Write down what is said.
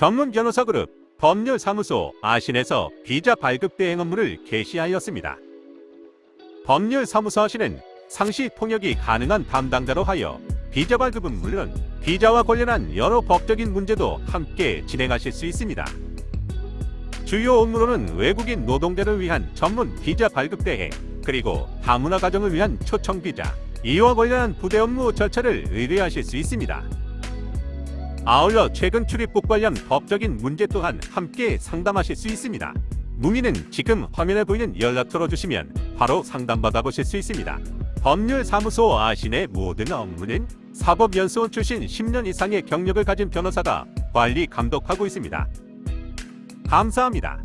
전문 변호사 그룹 법률사무소 아신에서 비자 발급 대행 업무를 개시하였습니다. 법률사무소 아신은 상시 통역이 가능한 담당자로 하여 비자 발급은 물론 비자와 관련한 여러 법적인 문제도 함께 진행하실 수 있습니다. 주요 업무로는 외국인 노동자를 위한 전문 비자 발급 대행, 그리고 다문화 가정을 위한 초청 비자, 이와 관련한 부대 업무 절차를 의뢰하실 수 있습니다. 아울러 최근 출입국 관련 법적인 문제 또한 함께 상담하실 수 있습니다. 문의는 지금 화면에 보이는 연락처로 주시면 바로 상담받아 보실 수 있습니다. 법률사무소 아신의 모든 업무는 사법연수원 출신 10년 이상의 경력을 가진 변호사가 관리 감독하고 있습니다. 감사합니다.